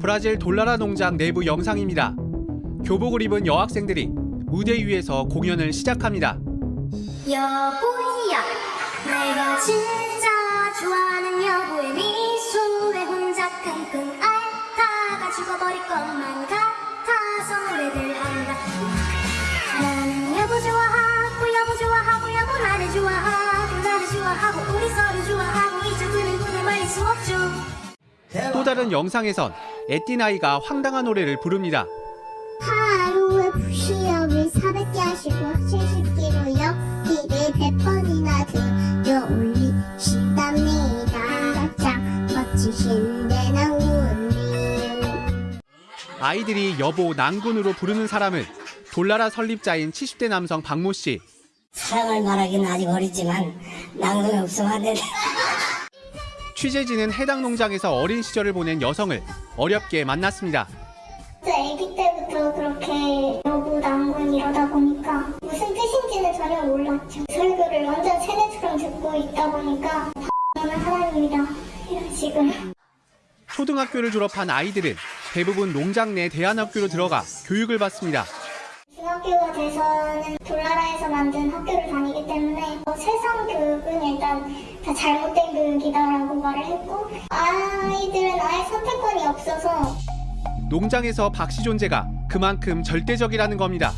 브라질 돌라라 농장 내부 영상입니다. 교복을 입은 여학생들이 무대 위에서 공연을 시작합니다. 여보야 내가 진짜 좋아하는 여보의 미소에 혼자 끙끙 앓다가 죽어버릴 것만 같아서 노래들 한다 나는 여보 좋아하고 여보 좋아하고 여보 나를 좋아하고 나를 좋아하고 우리 서로 좋아하고 이제 그는 그를 말릴 수 없죠 또 다른 영상에선 에띠나이가 황당한 노래를 부릅니다. 하루에 부시업을 400개 하시고 70kg 역기를 100번이나 들어 올리시답니다. 가장 멋지신 대나무님. 아이들이 여보 난군으로 부르는 사람은 돌나라 설립자인 70대 남성 박모 씨. 사랑을 말하기는 아직 어리지만 낭송이 없으면 안 되네. 취재진은 해당 농장에서 어린 시절을 보낸 여성을 어렵게 만났습니다. 저 아기 때부터 그렇게 여부 난군 이러다 보니까 무슨 뜻인지는 전혀 몰랐죠. 설교를 완전 세뇌처럼 듣고 있다 보니까 는 하나님이다 이런 식으로. 초등학교를 졸업한 아이들은 대부분 농장 내 대안학교로 들어가 교육을 받습니다. 중학교가 돼서는 돌나라에서 만든 학교를 다니기 때문에 어, 세상 교육은 일단 다 잘못된 교육이다라고 말을 했고 아이들은 아예 선택권이 없어서 농장에서 박씨 존재가 그만큼 절대적이라는 겁니다.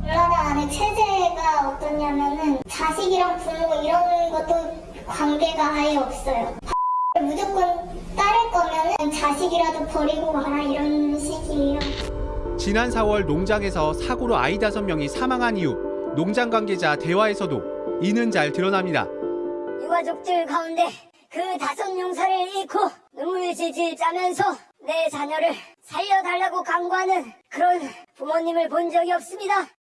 돌나라 안에 체제가 어떠냐면은 자식이랑 부모 이런 것도 관계가 아예 없어요. 무조건 따를 거면 은 자식이라도 버리고 가라 이런 식이에요. 지난 4월 농장에서 사고로 아이 다섯 명이 사망한 이후 농장 관계자 대화에서도 이는 잘 드러납니다. 유가족들 가운데 그 다섯 용사를 잃고 눈물 질질 짜면서 내 자녀를 살려달라고 강구하는 그런 부모님을 본 적이 없습니다.